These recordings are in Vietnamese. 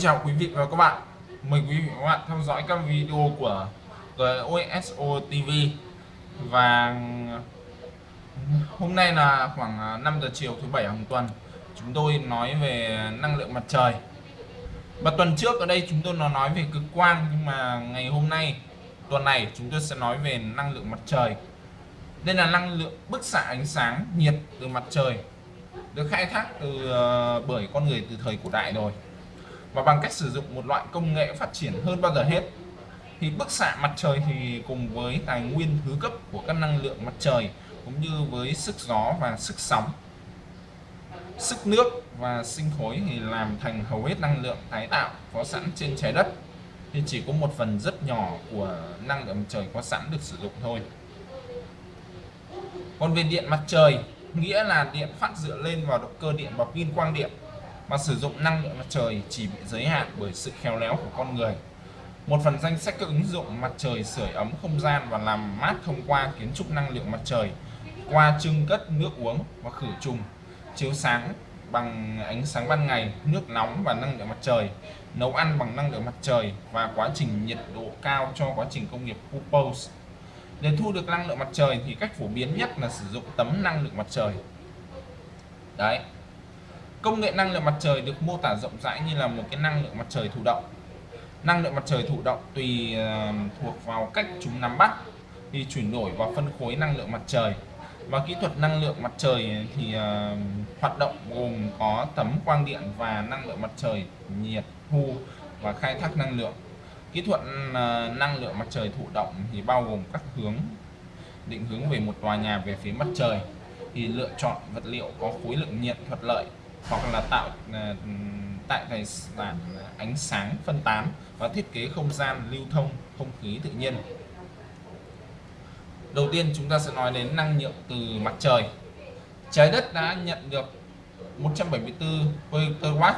Xin chào quý vị và các bạn. Mời quý vị và các bạn theo dõi các video của GOSO TV Và hôm nay là khoảng à, 5 giờ chiều thứ bảy hàng tuần Chúng tôi nói về năng lượng mặt trời. Và tuần trước ở đây chúng tôi nói về cực quang Nhưng mà ngày hôm nay, tuần này chúng tôi sẽ nói về năng lượng mặt trời. Đây là năng lượng bức xạ ánh sáng nhiệt từ mặt trời được khai thác từ uh, bởi con người từ thời cổ đại rồi và bằng cách sử dụng một loại công nghệ phát triển hơn bao giờ hết, thì bức xạ mặt trời thì cùng với tài nguyên thứ cấp của các năng lượng mặt trời, cũng như với sức gió và sức sóng, sức nước và sinh khối thì làm thành hầu hết năng lượng tái tạo có sẵn trên trái đất. Thì chỉ có một phần rất nhỏ của năng lượng mặt trời có sẵn được sử dụng thôi. Còn về điện mặt trời, nghĩa là điện phát dựa lên vào động cơ điện và pin quang điện mà sử dụng năng lượng mặt trời chỉ bị giới hạn bởi sự khéo léo của con người. Một phần danh sách các ứng dụng mặt trời sưởi ấm không gian và làm mát thông qua kiến trúc năng lượng mặt trời qua trưng cất nước uống và khử trùng chiếu sáng bằng ánh sáng ban ngày, nước nóng và năng lượng mặt trời, nấu ăn bằng năng lượng mặt trời và quá trình nhiệt độ cao cho quá trình công nghiệp purpose. Để thu được năng lượng mặt trời thì cách phổ biến nhất là sử dụng tấm năng lượng mặt trời. Đấy, Công nghệ năng lượng mặt trời được mô tả rộng rãi như là một cái năng lượng mặt trời thụ động. Năng lượng mặt trời thụ động tùy ờ, thuộc vào cách chúng nắm bắt, thì chuyển đổi và phân khối năng lượng mặt trời. Và kỹ thuật năng lượng mặt trời thì ờ, hoạt động gồm có tấm quang điện và năng lượng mặt trời nhiệt thu và khai thác năng lượng. Kỹ thuật ờ, năng lượng mặt trời thụ động thì bao gồm các hướng, định hướng về một tòa nhà về phía mặt trời thì lựa chọn vật liệu có khối lượng nhiệt thuận lợi hoặc là tạo ờ, tại tài sản ánh sáng phân tán và thiết kế không gian lưu thông, không khí tự nhiên. Đầu tiên chúng ta sẽ nói đến năng lượng từ mặt trời. Trái đất đã nhận được 174 W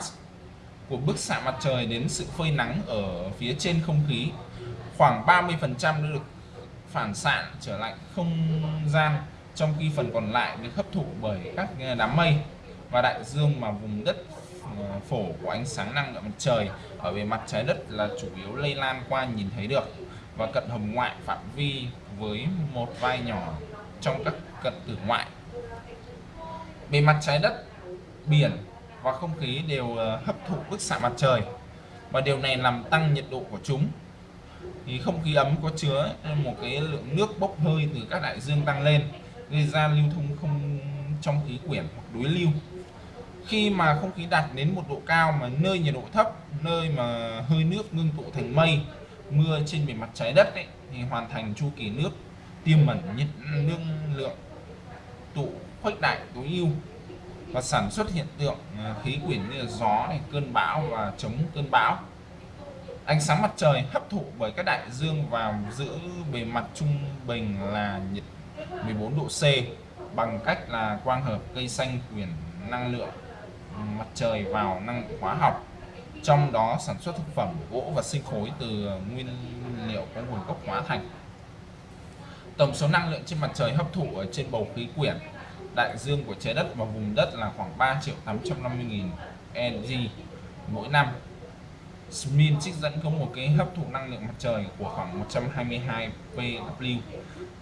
của bức xạ mặt trời đến sự phơi nắng ở phía trên không khí. Khoảng 30 phần trăm được phản xạ trở lại không gian, trong khi phần còn lại được hấp thụ bởi các ờ, đám mây và đại dương mà vùng đất ờ, phổ của ánh sáng năng lượng mặt trời ở bề mặt trái đất là chủ yếu lây lan qua nhìn thấy được. Và cận hồng ngoại phạm vi với một vai nhỏ trong các cận tử ngoại. Bề mặt trái đất, biển và không khí đều ờ, hấp thụ bức xạ mặt trời. Và điều này làm tăng nhiệt độ của chúng. Thì không khí ấm có chứa một cái lượng nước bốc hơi từ các đại dương tăng lên, gây ra lưu thông không trong khí quyển hoặc đối lưu khi mà không khí đạt đến một độ cao mà nơi nhiệt độ thấp nơi mà hơi nước ngưng tụ thành mây mưa trên bề mặt trái đất ấy, thì hoàn thành chu kỳ nước tiêm mẩn nhiệt năng lượng tụ khuếch đại tối ưu và sản xuất hiện tượng à, khí quyển như là gió này cơn bão và chống cơn bão. Ánh sáng mặt trời hấp thụ bởi các đại dương và giữ bề mặt trung bình là nhiệt 14 độ C bằng cách là quang hợp cây xanh quyển năng lượng mặt trời vào năng hóa học. Trong đó sản xuất thực phẩm, gỗ và sinh khối từ nguyên liệu có nguồn gốc hóa thành. Tổng số năng lượng trên mặt trời hấp thụ ở trên bầu khí quyển, đại dương của trái đất và vùng đất là khoảng 3 triệu 850 nghìn EG mỗi năm. Smith trích dẫn có một cái hấp thụ năng lượng mặt trời của khoảng 122 PW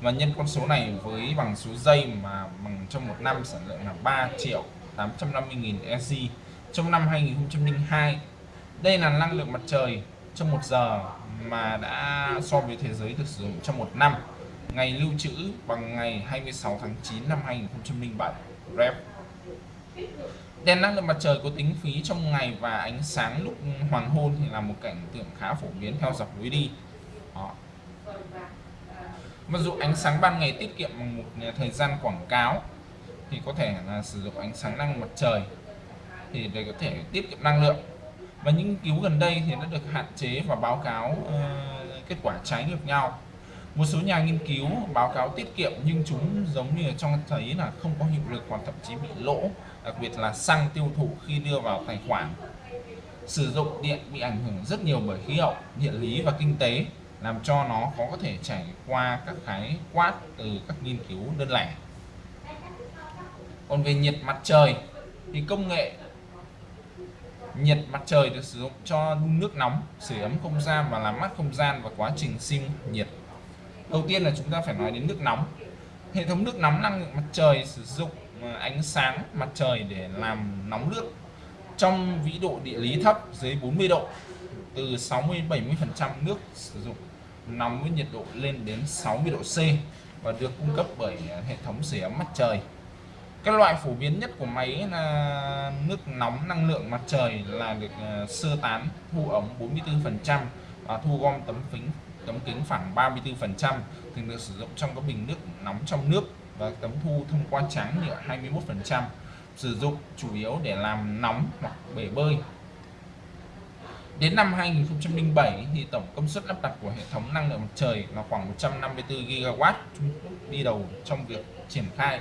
và nhân con số này với bằng số giây mà bằng trong một năm sản lượng là 3 triệu 850.000 EC trong năm 2002 đây là năng lượng mặt trời trong một giờ mà đã so với thế giới được sử dụng trong một năm. Ngày lưu trữ bằng ngày 26 tháng 9 năm 2007 rep. Đèn năng lượng mặt trời có tính phí trong ngày và ánh sáng lúc hoàng hôn thì là một cảnh tượng khá phổ biến theo dọc lối đi. Đó. mặc dù ánh sáng ban ngày tiết kiệm một thời gian quảng cáo thì có thể là sử dụng ánh sáng năng mặt trời thì để có thể tiết kiệm năng lượng. Và những nghiên cứu gần đây thì nó được hạn chế và báo cáo uh, kết quả trái ngược nhau. Một số nhà nghiên cứu báo cáo tiết kiệm nhưng chúng giống như cho thấy là không có hiệu lực hoặc thậm chí bị lỗ đặc biệt là xăng tiêu thụ khi đưa vào tài khoản. Sử dụng điện bị ảnh hưởng rất nhiều bởi khí hậu địa lý và kinh tế làm cho nó có thể trải qua các khái quát từ các nghiên cứu đơn lẻ còn về nhiệt mặt trời, thì công nghệ nhiệt mặt trời được sử dụng cho đun nước nóng, sưởi ấm không gian và làm mát không gian và quá trình sinh nhiệt. Đầu tiên là chúng ta phải nói đến nước nóng. Hệ thống nước nóng năng lượng mặt trời sử dụng ờ, ánh sáng mặt trời để làm nóng nước trong vĩ độ địa lý thấp dưới 40 độ, từ 60 70 phần trăm nước sử dụng nóng với nhiệt độ lên đến 60 độ C và được cung cấp bởi ờ, hệ thống sưởi ấm mặt trời cái loại phổ biến nhất của máy là nước nóng năng lượng mặt trời là được ờ, sơ tán, thu ống 44% và thu gom tấm kính tấm kính phẳng 34% thường được sử dụng trong các bình nước nóng trong nước và tấm thu thông qua trắng nhựa 21% sử dụng chủ yếu để làm nóng hoặc bể bơi Đến năm 2007 thì tổng công suất lắp đặt của hệ thống năng lượng mặt trời là khoảng 154 GW. Trung Quốc đi đầu trong việc triển khai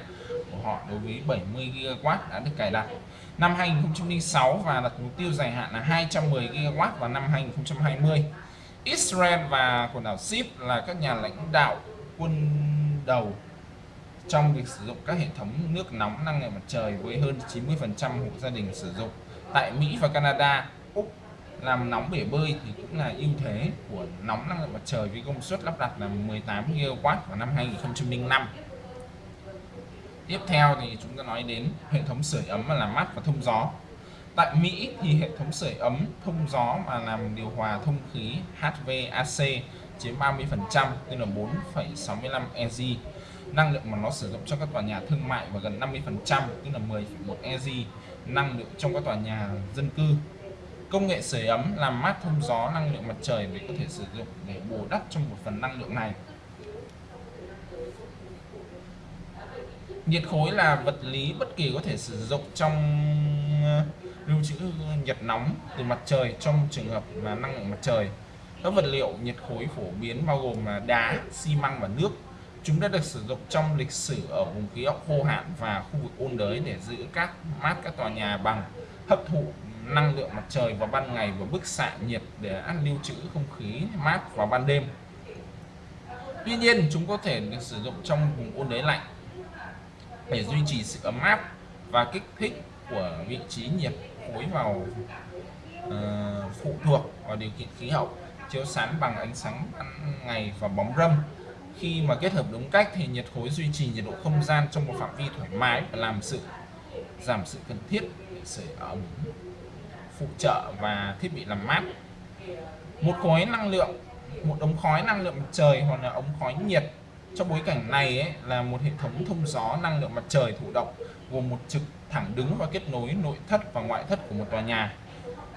của họ đối với 70 GW đã được cài đặt. Năm 2006 và đặt mục tiêu dài hạn là 210 GW vào năm 2020. Israel và quần đảo Ship là các nhà lãnh đạo quân đầu trong việc sử dụng các hệ thống nước nóng năng lượng mặt trời với hơn 90% hộ gia đình sử dụng. Tại Mỹ và Canada, Úc làm nóng bể bơi thì cũng là ưu thế của nóng năng lượng mặt trời với công suất lắp đặt là 18 GW vào năm 2005 tiếp theo thì chúng ta nói đến hệ thống sưởi ấm và làm mát và thông gió. Tại Mỹ thì hệ thống sưởi ấm thông gió mà làm điều hòa thông khí HVAC chiếm 30% tức là 4,65 EG năng lượng mà nó sử dụng trong các tòa nhà thương mại và gần 50% tức là 10,1 EG năng lượng trong các tòa nhà dân cư. Công nghệ sưởi ấm làm mát thông gió năng lượng mặt trời để có thể sử dụng để bù đắp trong một phần năng lượng này. Nhiệt khối là vật lý bất kỳ có thể sử dụng trong ờ, lưu trữ nhiệt nóng từ mặt trời trong trường hợp mà năng lượng mặt trời. Các vật liệu nhiệt khối phổ biến bao gồm là đá, xi măng và nước. Chúng đã được sử dụng trong lịch sử ở vùng khí hậu khô hạn và khu vực ôn đới để giữ các mát các tòa nhà bằng hấp thụ năng lượng mặt trời vào ban ngày và bức xạ nhiệt để ăn lưu trữ không khí mát vào ban đêm Tuy nhiên chúng có thể được sử dụng trong vùng ôn đới lạnh để duy trì sự ấm áp và kích thích của vị trí nhiệt khối vào uh, phụ thuộc vào điều kiện khí hậu chiếu sáng bằng ánh sáng ban ngày và bóng râm. Khi mà kết hợp đúng cách thì nhiệt khối duy trì nhiệt độ không gian trong một phạm vi thoải mái và làm sự giảm sự cần thiết để sưởi ấm phụ trợ và thiết bị làm mát. Một khối năng lượng một ống khói năng lượng mặt trời hoặc là ống khói nhiệt trong bối cảnh này ấy, là một hệ thống thông gió năng lượng mặt trời thụ động gồm một trực thẳng đứng và kết nối nội thất và ngoại thất của một tòa nhà.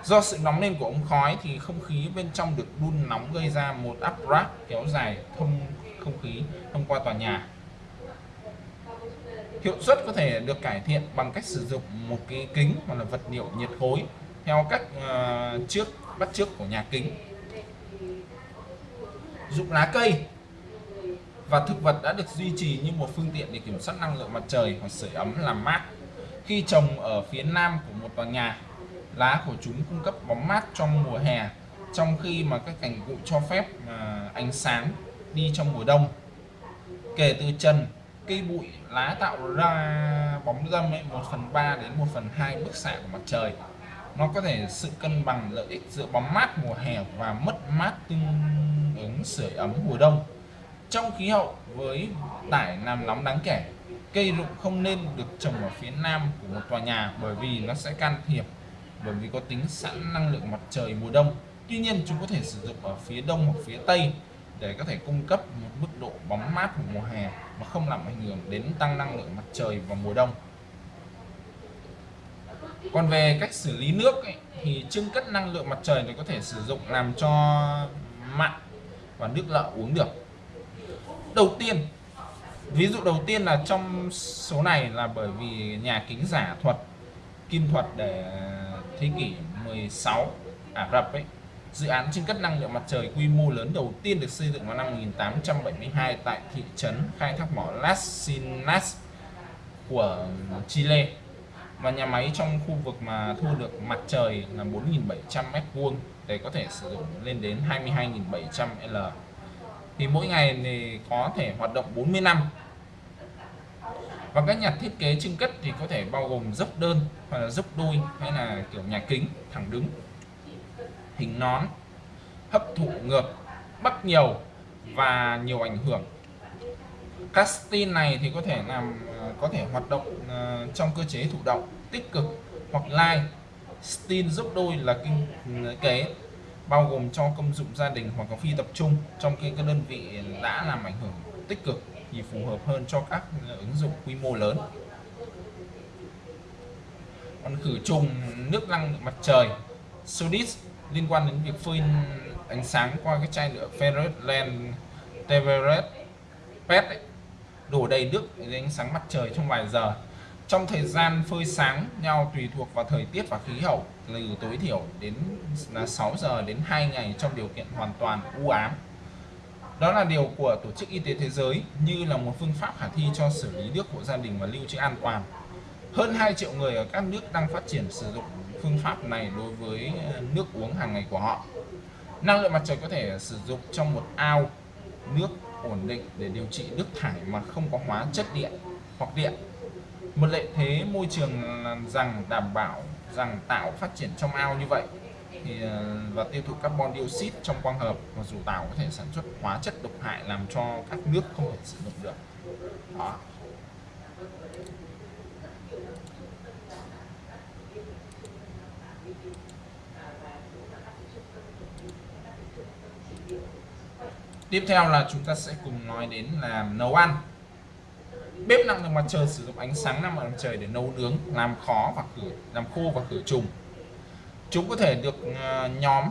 Do sự nóng lên của ống khói thì không khí bên trong được đun nóng gây ra một áp rác kéo dài thông không khí thông qua tòa nhà. Hiệu suất có thể được cải thiện bằng cách sử dụng một cái kính hoặc là vật liệu nhiệt khối theo cách uh, trước bắt trước của nhà kính. Dụng lá cây và thực vật đã được duy trì như một phương tiện để kiểm soát năng lượng mặt trời hoặc sưởi ấm làm mát. Khi trồng ở phía nam của một tòa nhà, lá của chúng cung cấp bóng mát trong mùa hè, trong khi mà các cành cụ cho phép mà ánh sáng đi trong mùa đông. Kể từ trần, cây bụi, lá tạo ra bóng râm ấy 1 phần 3 đến 1 phần 2 bức xạ của mặt trời. Nó có thể sự cân bằng lợi ích giữa bóng mát mùa hè và mất mát tương ứng sưởi ấm mùa đông trong khí hậu với tải làm nóng đáng kể. Cây rụng không nên được trồng ở phía nam của một tòa nhà bởi vì nó sẽ can thiệp bởi vì có tính sẵn năng lượng mặt trời mùa đông. Tuy nhiên chúng có thể sử dụng ở phía đông hoặc phía tây để có thể cung cấp một mức độ bóng mát của mùa hè mà không làm ảnh hưởng đến tăng năng lượng mặt trời vào mùa đông. Còn về cách xử lý nước ấy, thì trưng cất năng lượng mặt trời thì có thể sử dụng làm cho mặn và nước lợ uống được đầu tiên. Ví dụ đầu tiên là trong số này là bởi vì nhà kính giả thuật, kim thuật để thế kỷ 16 Ả Rập ấy, dự án trưng cất năng lượng mặt trời quy mô lớn đầu tiên được xây dựng vào năm 1872 tại thị trấn khai thác mỏ Las Sinas của Chile. Và nhà máy trong khu vực mà thu được mặt trời là 4.700 m2 để có thể sử dụng lên đến 22.700 L thì mỗi ngày thì có thể hoạt động 40 năm. Và các nhà thiết kế trưng cất thì có thể bao gồm dốc đơn hoặc là dốc đôi hay là kiểu nhà kính thẳng đứng, hình nón, hấp thụ ngược bắc nhiều và nhiều ảnh hưởng. Casting này thì có thể làm ờ, có thể hoạt động ờ, trong cơ chế thụ động, tích cực hoặc line stin dốc đôi là kinh ừ, kế bao gồm cho công dụng gia đình hoặc có phi tập trung trong khi các đơn vị đã làm ảnh hưởng tích cực thì phù hợp hơn cho các ứng dụng quy mô lớn. Còn khử trùng nước năng lượng mặt trời Sodis liên quan đến việc phơi ánh sáng qua cái chai nhựa ferret len Teveret PET ấy, đổ đầy nước dưới ánh sáng mặt trời trong vài giờ trong thời gian phơi sáng, nhau tùy thuộc vào thời tiết và khí hậu, từ tối thiểu đến là 6 giờ đến 2 ngày trong điều kiện hoàn toàn u ám đó là điều của Tổ chức Y tế Thế giới, như là một phương pháp khả thi cho xử lý nước hộ gia đình và lưu trữ an toàn. Hơn 2 triệu người ở các nước đang phát triển sử dụng phương pháp này đối với à, nước uống hàng ngày của họ. Năng lượng mặt trời có thể sử dụng trong một ao nước ổn định để điều trị nước thải mà không có hóa chất điện hoặc điện. Một lợi thế môi trường rằng đảm bảo, rằng tạo phát triển trong ao như vậy thì ờ, và tiêu thụ carbon dioxide trong quang hợp và dù tảo có thể sản xuất hóa chất độc hại làm cho các nước không thể sử dụng được. Đó. Tiếp theo là chúng ta sẽ cùng nói đến là nấu ăn bếp năng lượng mặt trời sử dụng ánh sáng năng lượng mặt trời để nấu nướng, làm khó và khử, làm khô và khử trùng. Chúng có thể được à, nhóm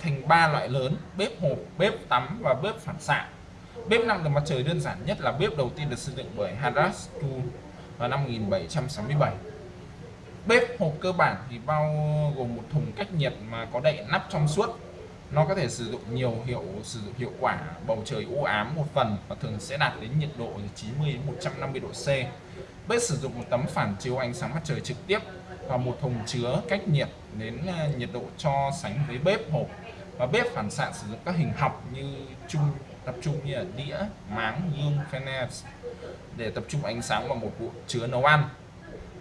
thành ba loại lớn, bếp hộp, bếp tắm và bếp phản xạ. Bếp năng lượng mặt trời đơn giản nhất là bếp đầu tiên được xây dựng bởi Hadas Tu vào năm 1767 bếp hộp cơ bản thì bao gồm một thùng cách nhiệt mà có đậy nắp trong suốt nó có thể sử dụng nhiều hiệu, sử dụng hiệu quả bầu trời u ám một phần và thường sẽ đạt đến nhiệt độ 90 đến 150 độ C. Bếp sử dụng một tấm phản chiếu ánh sáng mặt trời trực tiếp và một thùng chứa cách nhiệt đến à, nhiệt độ cho sánh với bếp hộp. Và bếp phản xạ sử dụng các hình học như chung, tập trung như là đĩa, máng gương fenest để tập trung ánh sáng vào một bộ chứa nấu ăn.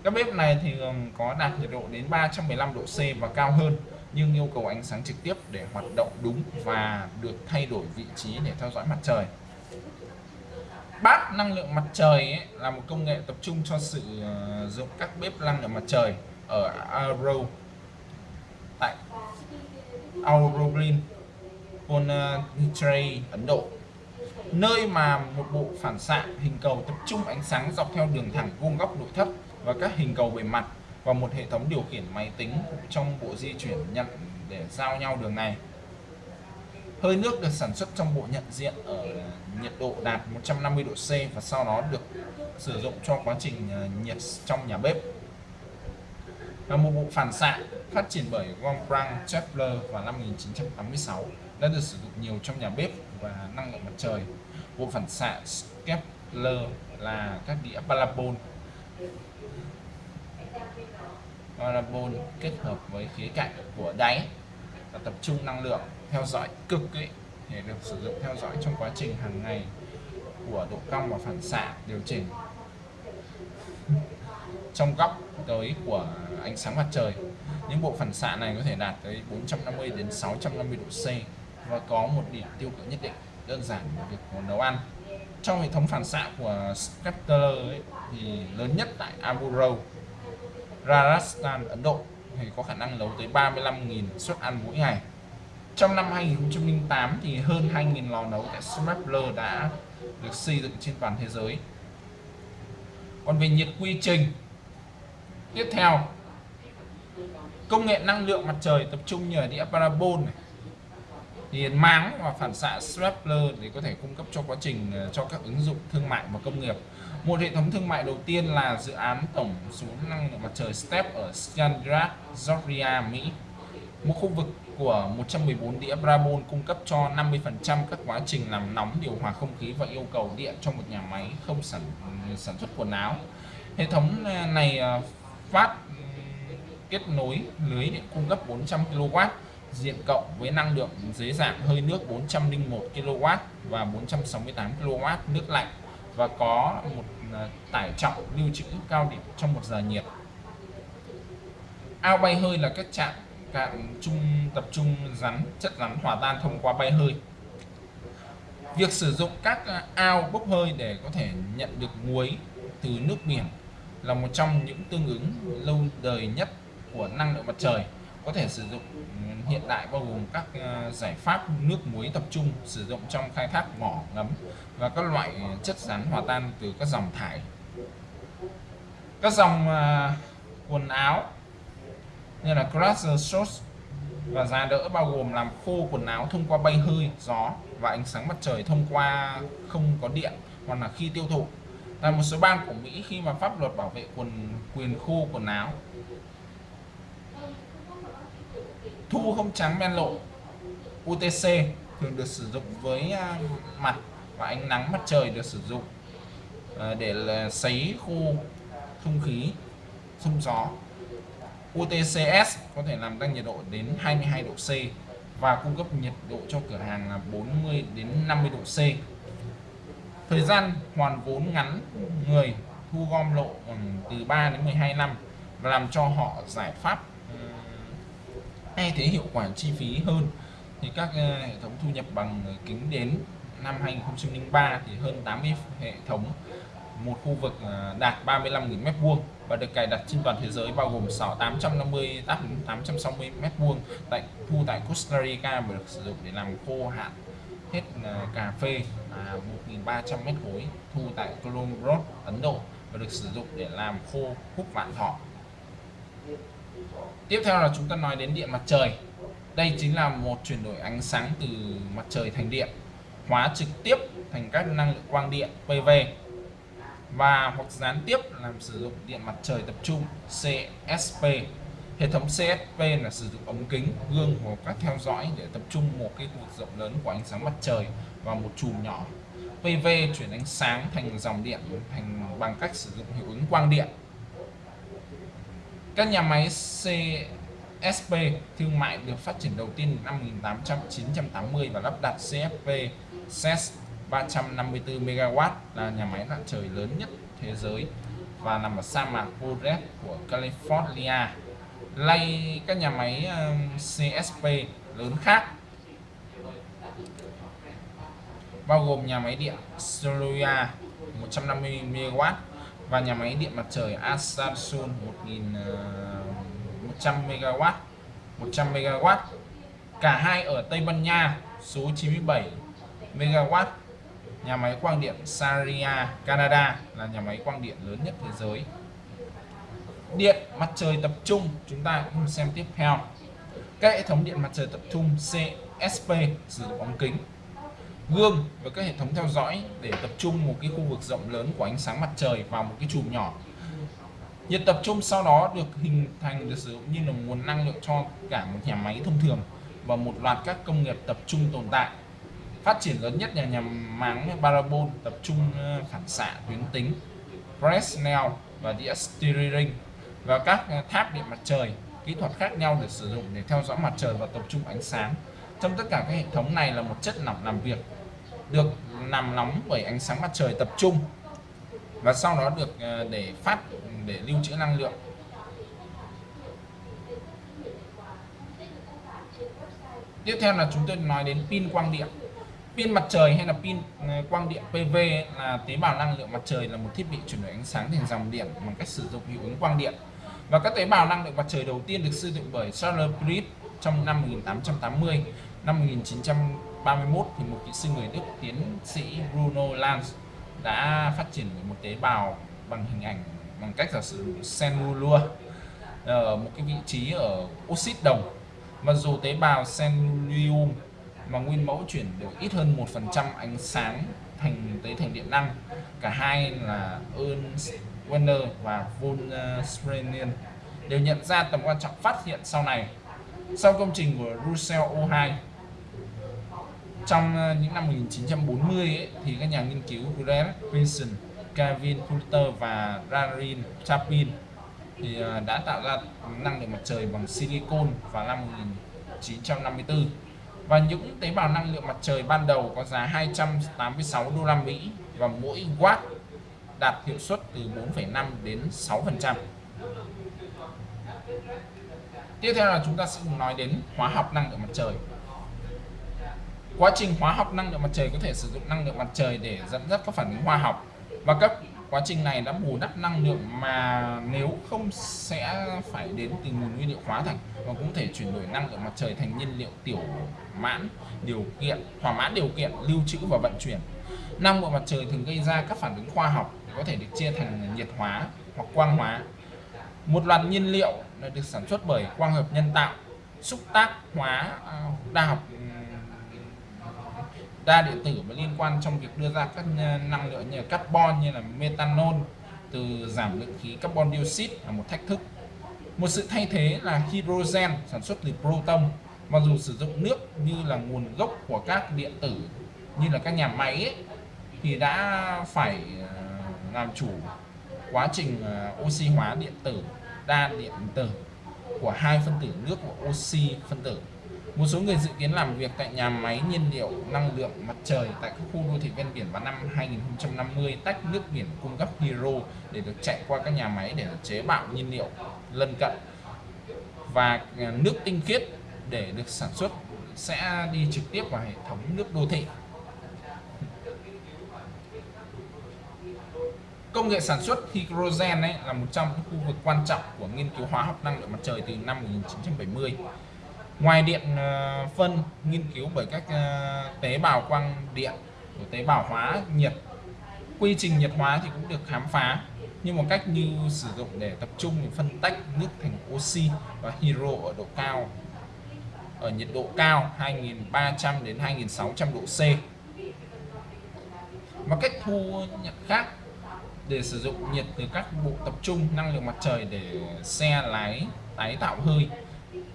Các bếp này thì có đạt nhiệt độ đến 315 độ C và cao hơn nhưng yêu cầu ánh sáng trực tiếp để hoạt động đúng và được thay đổi vị trí để theo dõi mặt trời. Bát năng lượng mặt trời ấy, là một công nghệ tập trung cho sử uh, ờ, dụng các bếp năng lượng mặt trời ở Auro tại Auroglin Pondicherry Ấn Độ. Nơi mà một bộ phản xạ hình cầu tập trung ánh sáng dọc theo đường thẳng vuông góc nội thất và các hình cầu bề mặt và một hệ thống điều khiển máy tính trong bộ di chuyển nhận để giao nhau đường này. Hơi nước được sản xuất trong bộ nhận diện ở nhiệt độ đạt 150 độ C và sau đó được sử dụng cho quá trình ờ, nhiệt trong nhà bếp. Là một bộ phản xạ phát triển bởi Gompran Kepler vào năm 1986 đã được sử dụng nhiều trong nhà bếp và năng lượng mặt trời. Bộ phản xạ Kepler là các đĩa parabol parabol kết hợp với khía cạnh của đáy và tập trung năng lượng theo dõi cực ấy, để được sử dụng theo dõi trong quá trình hàng ngày của độ cong và phản xạ điều chỉnh. Trong góc tới của ánh sáng mặt trời những bộ phản xạ này có thể đạt tới 450 đến 650 độ C và có một điểm tiêu cự nhất định đơn giản là việc nấu ăn. Trong hệ thống phản xạ của Scepter thì lớn nhất tại Aburo Rajasthan, Ấn Độ thì có khả năng nấu tới 35.000 suất ăn mỗi ngày. Trong năm 2008 thì hơn 2.000 lò nấu tại Smapler đã được xây dựng trên toàn thế giới. Còn về nhiệt quy trình, tiếp theo, công nghệ năng lượng mặt trời tập trung nhờ đĩa parabol này. Thì máng và phản xạ Strappler để có thể cung cấp cho quá trình ờ, cho các ứng dụng thương mại và công nghiệp một hệ thống thương mại đầu tiên là dự án tổng số năng lượng mặt trời STEP ở Scandinavia, Georgia, Mỹ. Một khu vực của 114 đĩa Brabon cung cấp cho 50% các quá trình làm nóng điều hòa không khí và yêu cầu điện cho một nhà máy không sản sản xuất quần áo. Hệ thống à, này à, phát kết nối lưới điện cung cấp 400 kW diện cộng với năng lượng dưới dạng hơi nước 401 kW và 468 kW nước lạnh và có một à, tải trọng lưu trữ cao điểm trong một giờ nhiệt. Ao bay hơi là các trạm cạn trung, tập trung rắn, chất rắn hòa tan thông qua bay hơi. Việc sử dụng các à, ao bốc hơi để có thể nhận được muối từ nước biển là một trong những tương ứng lâu đời nhất của năng lượng mặt trời có thể sử dụng ừ, hiện đại bao gồm các ờ, giải pháp nước muối tập trung sử dụng trong khai thác mỏ ngấm và các loại chất rắn hòa tan từ các dòng thải các dòng ờ, quần áo như là Crusher Shorts và giá đỡ bao gồm làm khô quần áo thông qua bay hơi, gió và ánh sáng mặt trời thông qua không có điện hoặc là khi tiêu thụ. Tại một số bang của Mỹ khi mà pháp luật bảo vệ quần quyền khô quần áo thu không trắng men lộ UTC thường được sử dụng với à, mặt và ánh nắng mặt trời được sử dụng à, để là sấy khô không khí thông gió UTCS có thể làm tăng nhiệt độ đến 22 độ C và cung cấp nhiệt độ cho cửa hàng là 40 đến 50 độ C. Thời gian hoàn vốn ngắn người thu gom lộ từ 3 đến 12 năm và làm cho họ giải pháp hay thế hiệu quả chi phí hơn. Thì các ờ, hệ thống thu nhập bằng kính đến năm 2003 thì hơn 80 hệ thống. Một khu vực ờ, đạt 35.000 mét vuông và được cài đặt trên toàn thế giới, bao gồm 6 850 860 mét vuông tại thu tại Costa Rica và được sử dụng để làm khô hạn hết ờ, cà phê là 1.300 mét khối, thu tại Colombo Ấn Độ và được sử dụng để làm khô hút vạn thọ tiếp theo là chúng ta nói đến điện mặt trời. Đây chính là một chuyển đổi ánh sáng từ mặt trời thành điện, hóa trực tiếp thành các năng lượng quang điện PV và hoặc gián tiếp làm sử dụng điện mặt trời tập trung CSP hệ thống CSP là sử dụng ống kính, gương hoặc các theo dõi để tập trung một cái khu vực rộng lớn của ánh sáng mặt trời vào một chùm nhỏ. PV chuyển ánh sáng thành dòng điện thành bằng cách sử dụng hiệu ứng quang điện các nhà máy CSP thương mại được phát triển đầu tiên năm 1880 và lắp đặt CFP CES 354 MW là nhà máy mặt trời lớn nhất thế giới và nằm ở sa mạc Forest của California. Lay các nhà máy um, CSP lớn khác bao gồm nhà máy điện Soluia 150 MW và nhà máy điện mặt trời Asansun 1100 MW 100 MW cả hai ở Tây Ban Nha, số 97 MW nhà máy quang điện Saria, Canada, là nhà máy quang điện lớn nhất thế giới. Điện mặt trời tập trung, chúng ta cùng xem tiếp theo. Các hệ thống điện mặt trời tập trung CSP sử dụng ống kính gương và các hệ thống theo dõi để tập trung một cái khu vực rộng lớn của ánh sáng mặt trời vào một cái chùm nhỏ. Nhiệt tập trung sau đó được hình thành, được sử dụng như là nguồn năng lượng cho cả một nhà máy thông thường và một loạt các công nghiệp tập trung tồn tại. Phát triển lớn nhất là nhà máng parabol tập trung ờ, phản xạ tuyến tính Fresnel và đĩa steering và các ờ, tháp điện mặt trời, kỹ thuật khác nhau để sử dụng để theo dõi mặt trời và tập trung ánh sáng trong tất cả các hệ thống này là một chất lỏng làm việc, được làm nóng bởi ánh sáng mặt trời tập trung và sau đó được ờ, để phát, để lưu trữ năng lượng. Tiếp theo là chúng tôi nói đến pin quang điện. Pin mặt trời hay là pin ờ, quang điện PV là tế bào năng lượng mặt trời là một thiết bị chuyển đổi ánh sáng thành dòng điện bằng cách sử dụng hiệu ứng quang điện. Và các tế bào năng lượng mặt trời đầu tiên được sử dụng bởi Charles Priest trong năm 1880 năm 1931 thì một kỹ sư người Đức tiến sĩ Bruno Lanz đã phát triển một tế bào bằng hình ảnh bằng cách giả sử dụng cellulua ở ờ, một cái vị trí ở oxit đồng. Mặc dù tế bào cellulium mà nguyên mẫu chuyển được ít hơn 1% ánh sáng thành tới thành điện năng, cả hai là Ernst Werner và von ờ, Sprenin đều nhận ra tầm quan trọng phát hiện sau này. Sau công trình của Russell O2 trong ờ, những năm 1940 ấy, thì các nhà nghiên cứu Grant Wilson, Kevin Coulter và Rarin Chapin thì ờ, đã tạo ra năng lượng mặt trời bằng silicon vào năm 1954 và những tế bào năng lượng mặt trời ban đầu có giá 286 đô la Mỹ và mỗi watt đạt hiệu suất từ 4,5 đến 6%. Tiếp theo là chúng ta sẽ nói đến hóa học năng lượng mặt trời. Quá trình hóa học năng lượng mặt trời có thể sử dụng năng lượng mặt trời để dẫn dắt các phản ứng hóa học. Và các quá trình này đã bù đắp năng lượng mà nếu không sẽ phải đến từ nguồn nguyên liệu hóa thạch và cũng thể chuyển đổi năng lượng mặt trời thành nhiên liệu tiểu mãn, điều kiện, thỏa mãn điều kiện, lưu trữ và vận chuyển. Năng lượng mặt trời thường gây ra các phản ứng khoa học có thể được chia thành nhiệt hóa hoặc quang hóa. Một loạt nhiên liệu được sản xuất bởi quang hợp nhân tạo, xúc tác hóa à, đa học đa điện tử và liên quan trong việc đưa ra các ờ, năng lượng như là carbon như là methanol từ giảm lượng khí carbon dioxide là một thách thức. Một sự thay thế là hydrogen sản xuất từ proton. Mặc dù sử dụng nước như là nguồn gốc của các điện tử như là các nhà máy ấy, thì đã phải ờ, làm chủ quá trình ờ, oxy hóa điện tử đa điện tử của hai phân tử nước và oxy phân tử một số người dự kiến làm việc tại nhà máy nhiên liệu năng lượng mặt trời tại các khu đô thị ven biển vào năm 2050 tách nước biển cung cấp hydro để được chạy qua các nhà máy để chế bạo nhiên liệu lân cận. Và à, nước tinh khiết để được sản xuất sẽ đi trực tiếp vào hệ thống nước đô thị. Công nghệ sản xuất hydrogen ấy là một trong những khu vực quan trọng của nghiên cứu hóa học năng lượng mặt trời từ năm 1970 ngoài điện ờ, phân nghiên cứu bởi các ờ, tế bào quang điện của tế bào hóa nhiệt, quy trình nhiệt hóa thì cũng được khám phá. Nhưng một cách như sử dụng để tập trung để phân tách nước thành oxy và hydro ở độ cao, ở nhiệt độ cao 2300 đến 2600 độ C. Và cách thu nhận khác, để sử dụng nhiệt từ các bộ tập trung, năng lượng mặt trời để xe lái, tái tạo hơi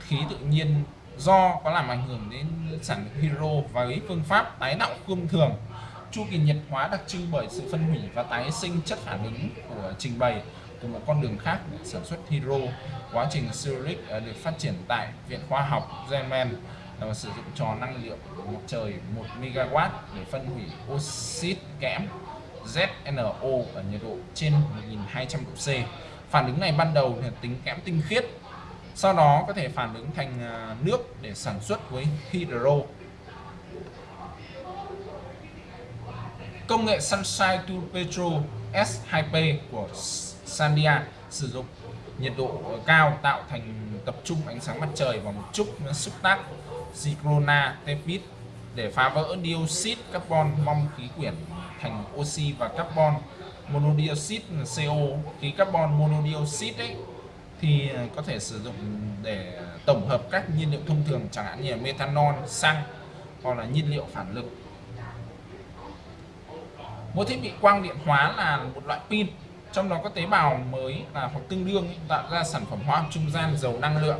khí tự nhiên do có làm ảnh hưởng đến sản lượng hydro với phương pháp tái tạo thông thường chu kỳ nhiệt hóa đặc trưng bởi sự phân hủy và tái sinh chất phản ứng của trình bày từ một con đường khác để sản xuất hydro quá trình Zurich à, được phát triển tại viện khoa học German và sử dụng trò năng lượng mặt trời 1 MW để phân hủy oxit kẽm ZNO ở nhiệt độ trên 1200 độ C. Phản ứng này ban đầu là tính kẽm tinh khiết sau đó có thể phản ứng thành à, nước để sản xuất với hydro. Công nghệ Sunshine to Petro S2P của Sandia sử dụng nhiệt độ cao tạo thành tập trung ánh sáng mặt trời và một chút xúc tác Zicrona tepid để phá vỡ dioxide carbon mong khí quyển thành oxy và carbon monodioxide CO khí carbon monodioxide ấy thì à, có thể sử dụng để tổng hợp các nhiên liệu thông thường chẳng hạn như là methanol, xăng hoặc là nhiên liệu phản lực. Một thiết bị quang điện hóa là một loại pin trong đó có tế bào mới là hoặc tương đương tạo ra sản phẩm hóa học trung gian giàu năng lượng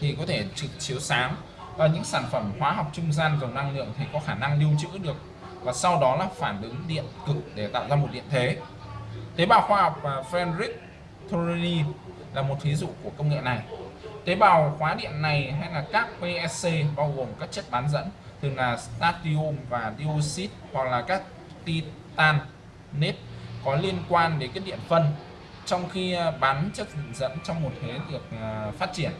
thì có thể trực chiếu sáng và những sản phẩm hóa học trung gian giàu năng lượng thì có khả năng lưu trữ được và sau đó là phản ứng điện cực để tạo ra một điện thế tế bào khoa học à, Frederick Thorini là một ví dụ của công nghệ này. Tế bào khóa điện này hay là các PSC bao gồm các chất bán dẫn, thường là statium và dioxide hoặc là các titan nết có liên quan đến cái điện phân. Trong khi à, bán chất dẫn trong một thế được à, phát triển,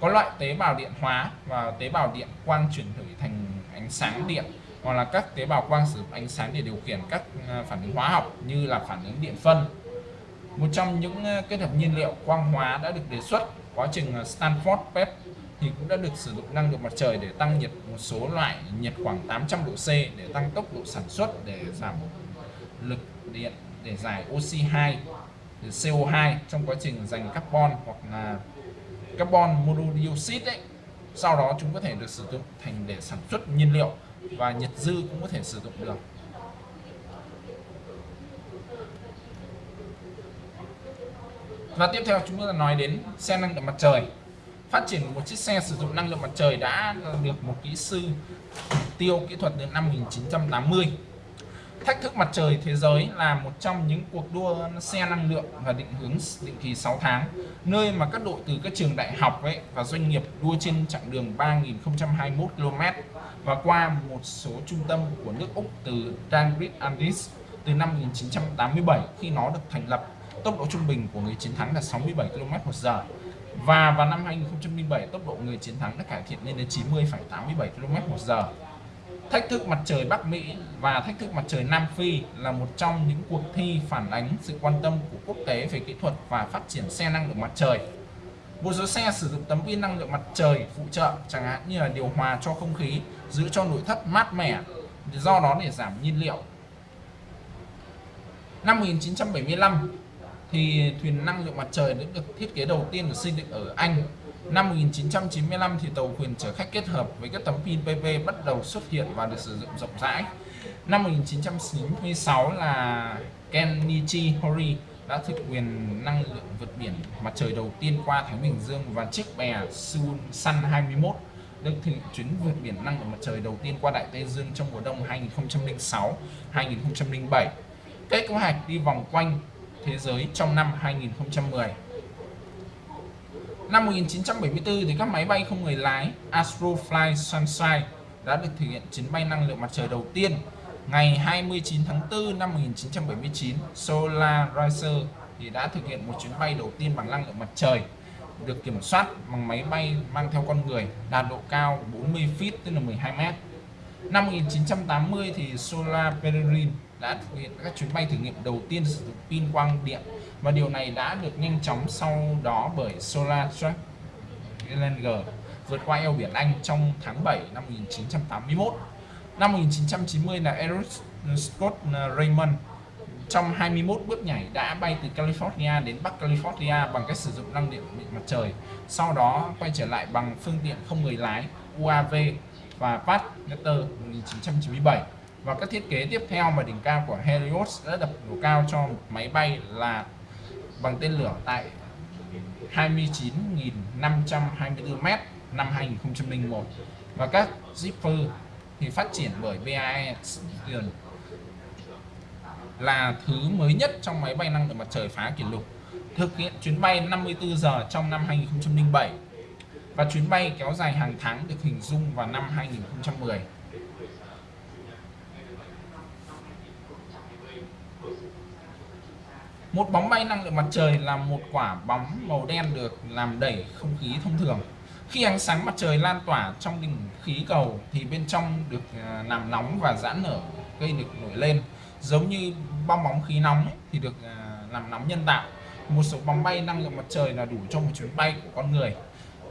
có loại tế bào điện hóa và tế bào điện quang chuyển đổi thành ánh sáng điện, hoặc là các tế bào quang sử dụng ánh sáng để điều khiển các à, phản ứng hóa học như là phản ứng điện phân một trong những ờ, kết hợp nhiên liệu quang hóa đã được đề xuất, quá trình ờ, Stanford PEP thì cũng đã được sử dụng năng lượng mặt trời để tăng nhiệt một số loại nhiệt khoảng 800 độ C để tăng tốc độ sản xuất để giảm lực điện để giải oxy 2 CO2 trong quá trình dành carbon hoặc là carbon monodioxide ấy. Sau đó chúng có thể được sử dụng thành để sản xuất nhiên liệu và nhiệt dư cũng có thể sử dụng được. Và tiếp theo chúng ta nói đến xe năng lượng mặt trời. Phát triển một chiếc xe sử dụng năng lượng mặt trời đã được một kỹ sư tiêu kỹ thuật đến năm 1980 thách thức mặt trời thế giới là một trong những cuộc đua xe năng lượng và định hướng định kỳ 6 tháng, nơi mà các đội từ các trường đại học ấy và doanh nghiệp đua trên chặng đường 3.021 km và qua một số trung tâm của nước Úc từ Dangrid Andis từ năm 1987 khi nó được thành lập tốc độ trung bình của người chiến thắng là 67 km/h và vào năm 2007 tốc độ người chiến thắng đã cải thiện lên đến 90,87 km/h thách thức mặt trời Bắc Mỹ và thách thức mặt trời Nam Phi là một trong những cuộc thi phản ánh sự quan tâm của quốc tế về kỹ thuật và phát triển xe năng lượng mặt trời. Một số xe sử dụng tấm pin năng lượng mặt trời phụ trợ chẳng hạn như là điều hòa cho không khí giữ cho nội thất mát mẻ do đó để giảm nhiên liệu. Năm 1975 thì thuyền năng lượng mặt trời đã được thiết kế đầu tiên được xây dựng ở Anh năm 1995 thì tàu thuyền chở khách kết hợp với các tấm pin PV bắt đầu xuất hiện và được sử dụng rộng rãi năm 1996 là Kenichi Hori đã thực quyền năng lượng vượt biển mặt trời đầu tiên qua Thái Bình Dương và chiếc bè Sun Sun 21 được thực hiện chuyến vượt biển năng lượng mặt trời đầu tiên qua Đại Tây Dương trong mùa đông 2006-2007. Kế hoạch đi vòng quanh thế giới trong năm 2010. Năm 1974 thì các máy bay không người lái Astrofly Sunshine đã được thực hiện chuyến bay năng lượng mặt trời đầu tiên ngày 29 tháng 4 năm 1979 Solar thì đã thực hiện một chuyến bay đầu tiên bằng năng lượng mặt trời, được kiểm soát bằng máy bay mang theo con người đạt độ cao 40 feet, tức là 12 mét năm 1980 thì Solar Peregrine đã thực hiện các chuyến bay thử nghiệm đầu tiên sử dụng pin quang điện và điều này đã được nhanh chóng sau đó bởi Solar Challenger vượt qua eo biển Anh trong tháng 7 năm 1981 Năm 1990 là Eric Scott Raymond trong 21 bước nhảy đã bay từ California đến Bắc California bằng cách sử dụng năng lượng mặt trời. Sau đó quay trở lại bằng phương tiện không người lái UAV và Pat 1997. Và các thiết kế tiếp theo mà đỉnh cao của Helios đã đập độ cao cho một máy bay là bằng tên lửa tại 29.524m năm 2001 và các Zipper thì phát triển bởi BAE là thứ mới nhất trong máy bay năng lượng mặt trời phá kỷ lục, thực hiện chuyến bay 54 giờ trong năm 2007 và chuyến bay kéo dài hàng tháng được hình dung vào năm 2010 Một bóng bay năng lượng mặt trời là một quả bóng màu đen được làm đẩy không khí thông thường. Khi ánh sáng mặt trời lan tỏa trong đỉnh khí cầu thì bên trong được à, làm nóng và giãn nở gây được nổi lên. Giống như bong bóng khí nóng ấy, thì được à, làm nóng nhân tạo. Một số bóng bay năng lượng mặt trời là đủ cho một chuyến bay của con người.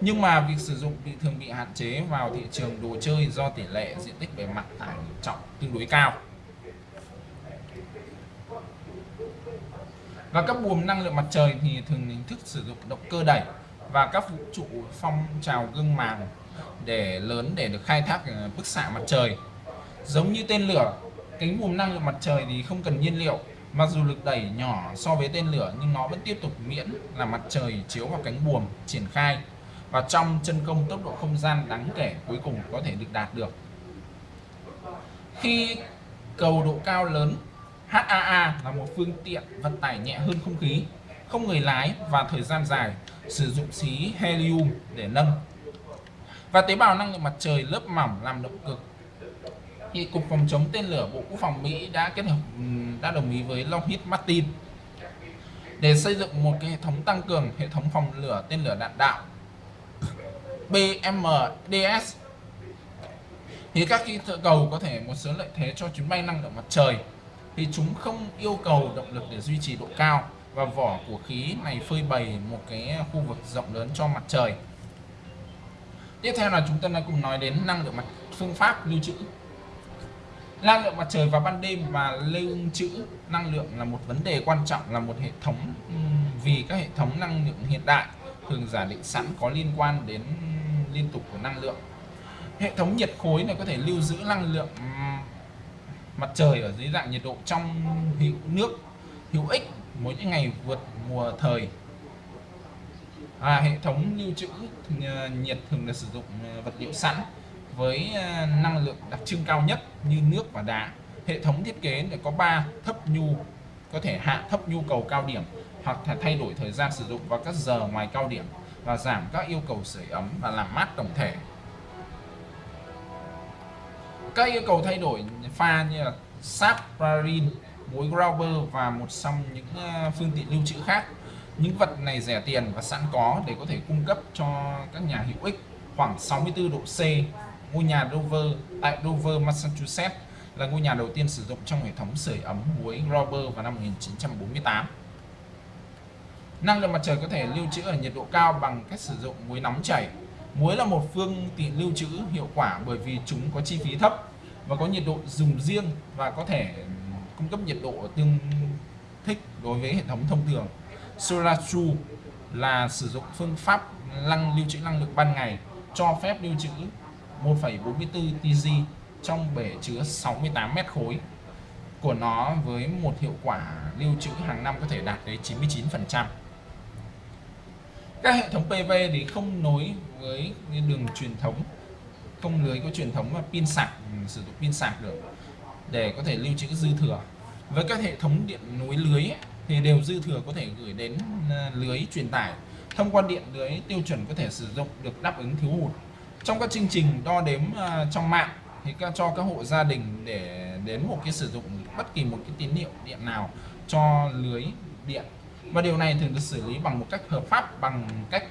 Nhưng mà việc sử dụng bị thường bị hạn chế vào thị trường đồ chơi do tỷ lệ diện tích bề mặt tải trọng tương đối cao. Và các buồm năng lượng mặt trời thì thường hình thức sử dụng động cơ đẩy và các vũ trụ phong trào gương màng để lớn để được khai thác ờ, bức xạ mặt trời. Giống như tên lửa cánh buồm năng lượng mặt trời thì không cần nhiên liệu, mặc dù lực đẩy nhỏ so với tên lửa nhưng nó vẫn tiếp tục miễn là mặt trời chiếu vào cánh buồm triển khai và trong chân công tốc độ không gian đáng kể cuối cùng có thể được đạt được. Khi cầu độ cao lớn HAA là một phương tiện vận tải nhẹ hơn không khí, không người lái và thời gian dài, sử dụng khí helium để nâng. Và tế bào năng lượng mặt trời lớp mỏng làm động cực. Thì cục phòng chống tên lửa bộ quốc phòng Mỹ đã kết hợp đã đồng ý với Lockheed Martin để xây dựng một cái hệ thống tăng cường hệ thống phòng lửa tên lửa đạn đạo BMDS thì các kỹ thuật cầu có thể một số lợi thế cho chuyến bay năng lượng mặt trời thì chúng không yêu cầu động lực để duy trì độ cao và vỏ của khí này phơi bày một cái khu vực rộng lớn cho mặt trời. Tiếp theo là chúng ta đã cùng nói đến năng lượng mặt phương pháp lưu trữ. Năng lượng mặt trời vào ban đêm và lưu trữ năng lượng là một vấn đề quan trọng, là một hệ thống vì các hệ thống năng lượng hiện đại thường giả định sẵn có liên quan đến liên tục của năng lượng. Hệ thống nhiệt khối này có thể lưu giữ năng lượng mặt trời ở dưới dạng nhiệt độ trong hữu nước hữu ích mỗi những ngày vượt mùa thời. À, hệ thống lưu trữ ờ, nhiệt thường là sử dụng ờ, vật liệu sẵn với ờ, năng lượng đặc trưng cao nhất như nước và đá. Hệ thống thiết kế để có 3 thấp nhu có thể hạ thấp nhu cầu cao điểm hoặc là thay đổi thời gian sử dụng vào các giờ ngoài cao điểm và giảm các yêu cầu sưởi ấm và làm mát tổng thể các yêu cầu thay đổi pha như là sap parin, muối Grauber và một trong những ờ, phương tiện lưu trữ khác. Những vật này rẻ tiền và sẵn có để có thể cung cấp cho các nhà hữu ích khoảng 64 độ C. Ngôi nhà Dover tại Dover, Massachusetts là ngôi nhà đầu tiên sử dụng trong hệ thống sưởi ấm muối Grauber vào năm 1948. Năng lượng mặt trời có thể lưu trữ ở nhiệt độ cao bằng cách sử dụng muối nóng chảy. Muối là một phương tiện lưu trữ hiệu quả bởi vì chúng có chi phí thấp và có nhiệt độ dùng riêng và có thể cung cấp nhiệt độ tương thích đối với hệ thống thông thường. Solarju là sử dụng phương pháp năng lưu trữ năng lượng ban ngày cho phép lưu trữ 1,44 TG trong bể chứa 68 mét khối của nó với một hiệu quả lưu trữ hàng năm có thể đạt tới 99%. Các hệ thống PV thì không nối với đường truyền thống, không lưới có truyền thống và pin sạc ừ, sử dụng pin sạc được để có thể lưu trữ dư thừa. Với các hệ thống điện nối lưới thì đều dư thừa có thể gửi đến à, lưới truyền tải. Thông qua điện lưới tiêu chuẩn có thể sử dụng được đáp ứng thiếu hụt. Trong các chương trình đo đếm à, trong mạng thì cho các hộ gia đình để đến một cái sử dụng bất kỳ một cái tín hiệu điện nào cho lưới điện và điều này thường được xử lý bằng một cách hợp pháp, bằng cách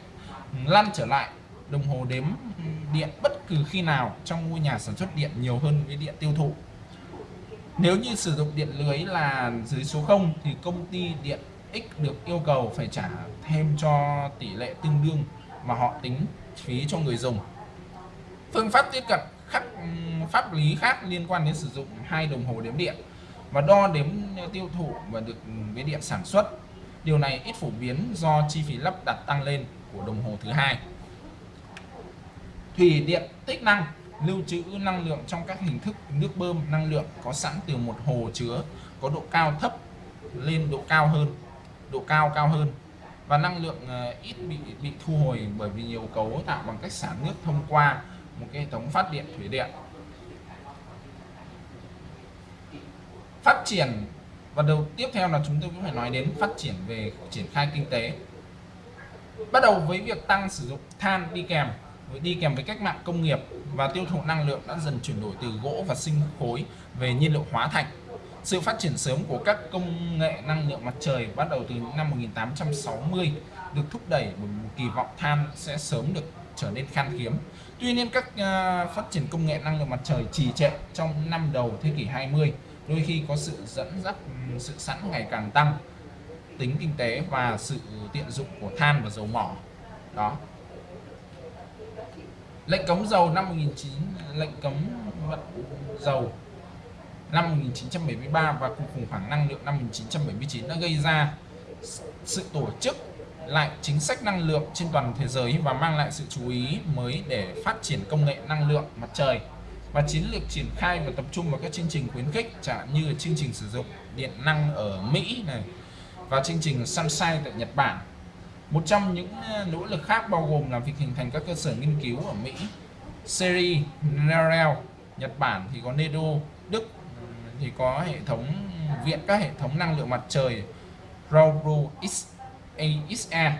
lăn trở lại đồng hồ đếm điện bất cứ khi nào trong ngôi nhà sản xuất điện nhiều hơn với điện tiêu thụ. Nếu như sử dụng điện lưới là dưới số 0 thì công ty điện X được yêu cầu phải trả thêm cho tỷ lệ tương đương mà họ tính phí cho người dùng. Phương pháp tiếp cận khác, pháp lý khác liên quan đến sử dụng hai đồng hồ đếm điện và đo đếm tiêu thụ và được, với điện sản xuất điều này ít phổ biến do chi phí lắp đặt tăng lên của đồng hồ thứ hai. Thủy điện tích năng lưu trữ năng lượng trong các hình thức nước bơm năng lượng có sẵn từ một hồ chứa có độ cao thấp lên độ cao hơn, độ cao cao hơn và năng lượng ờ, ít bị bị thu hồi bởi vì nhiều cấu tạo bằng cách xả nước thông qua một cái hệ thống phát điện thủy điện. Phát triển và đầu tiếp theo là chúng tôi cũng phải nói đến phát triển về triển khai kinh tế bắt đầu với việc tăng sử dụng than đi kèm với đi kèm với cách mạng công nghiệp và tiêu thụ năng lượng đã dần chuyển đổi từ gỗ và sinh khối về nhiên liệu hóa thạch sự phát triển sớm của các công nghệ năng lượng mặt trời bắt đầu từ năm 1860 được thúc đẩy bởi một kỳ vọng than sẽ sớm được trở nên khan hiếm. Tuy nhiên các uh, phát triển công nghệ năng lượng mặt trời trì trệ trong năm đầu thế kỷ 20 đôi khi có sự dẫn dắt, sự sẵn ngày càng tăng tính kinh tế và sự tiện dụng của than và dầu mỏ. Đó. Lệnh cấm dầu năm 19 lệnh cấm vận dầu năm 1973 và cuộc khủng hoảng năng lượng năm 1979 đã gây ra sự tổ chức lại chính sách năng lượng trên toàn thế giới và mang lại sự chú ý mới để phát triển công nghệ năng lượng mặt trời và chiến lược triển khai và tập trung vào các chương trình khuyến khích chẳng như chương trình sử dụng điện năng ở Mỹ này và chương trình Sunshine tại Nhật Bản. Một trong những ờ, nỗ lực khác bao gồm là việc hình thành các cơ sở nghiên cứu ở Mỹ, Seri, Narel, Nhật Bản thì có NEDO, Đức thì có hệ thống viện các hệ thống năng lượng mặt trời Robro XA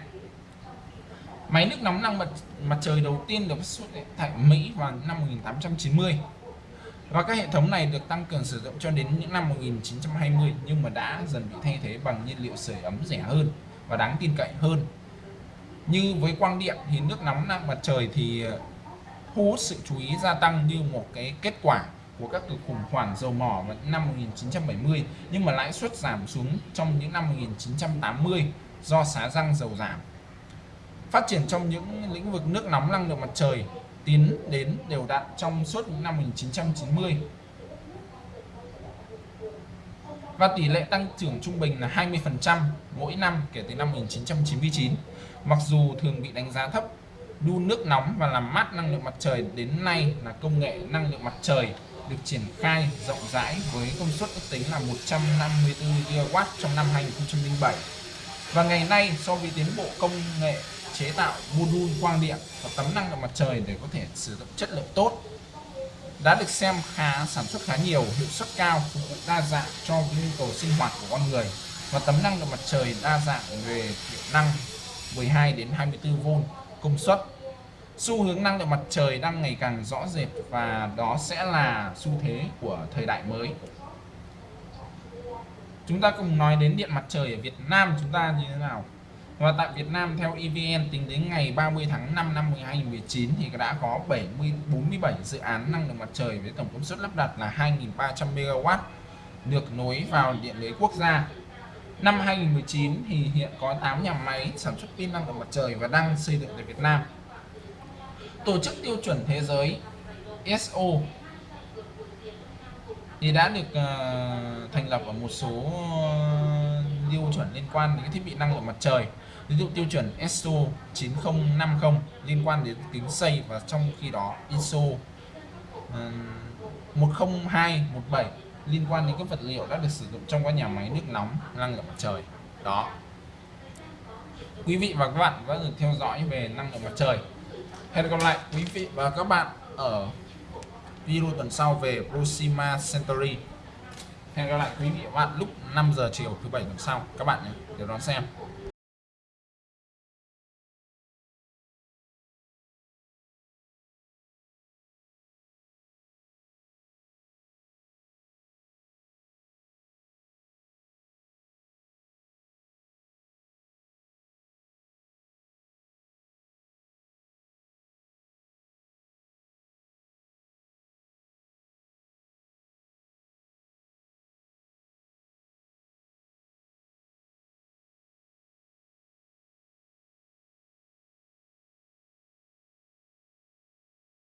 Máy nước nóng năng mặt mặt trời đầu tiên được xuất tại Mỹ vào năm 1890 và các hệ thống này được tăng cường sử dụng cho đến những năm 1920 nhưng mà đã dần bị thay thế bằng nhiên liệu sưởi ấm rẻ hơn và đáng tin cậy hơn. Như với quang điện thì nước nóng năng mặt trời thì ờ, thu hút sự chú ý gia tăng như một cái kết quả của các cuộc khủng hoảng dầu mỏ vào năm 1970 nhưng mà lãi suất giảm xuống trong những năm 1980 do xá răng dầu giảm phát triển trong những lĩnh vực nước nóng năng lượng mặt trời tiến đến đều đặn trong suốt những năm 1990 và tỷ lệ tăng trưởng trung bình là 20% mỗi năm kể từ năm 1999 mặc dù thường bị đánh giá thấp đun nước nóng và làm mát năng lượng mặt trời đến nay là công nghệ năng lượng mặt trời được triển khai rộng rãi với công suất ước tính là 154 GW trong năm 2007 và ngày nay, so với tiến bộ công nghệ chế tạo module quang điện và tấm năng lượng mặt trời để có thể sử dụng chất lượng tốt. Đã được xem khá, sản xuất khá nhiều, hiệu suất cao, phục vụ đa dạng cho nhu cầu sinh hoạt của con người. Và tấm năng lượng mặt trời đa dạng về hiệu năng 12 đến 24V công suất. Xu hướng năng lượng mặt trời đang ngày càng rõ rệt và đó sẽ là xu thế của thời đại mới. Chúng ta cùng nói đến điện mặt trời ở Việt Nam, chúng ta như thế nào? Và tại Việt Nam theo EVN tính đến ngày 30 tháng 5 năm 2019 thì đã có 70 47 dự án năng lượng mặt trời với tổng công suất lắp đặt là 2.300 MW được nối vào điện lưới quốc gia. Năm 2019 thì hiện có 8 nhà máy sản xuất pin năng lượng mặt trời và đang xây dựng tại Việt Nam. Tổ chức tiêu chuẩn thế giới SO thì đã được uh, thành lập ở một số uh, tiêu chuẩn liên quan đến thiết bị năng lượng mặt trời. Ví dụ tiêu chuẩn ISO 9050 liên quan đến tính xây và trong khi đó ISO uh, 10217 liên quan đến các vật liệu đã được sử dụng trong các nhà máy nước nóng năng lượng mặt trời. Đó. Quý vị và các bạn đã được theo dõi về năng lượng mặt trời. Hẹn gặp lại quý vị và các bạn ở video tuần sau về Proxima Centauri hẹn gặp lại quý vị và các bạn lúc 5 giờ chiều thứ bảy tuần sau. Các bạn nhé để đón xem.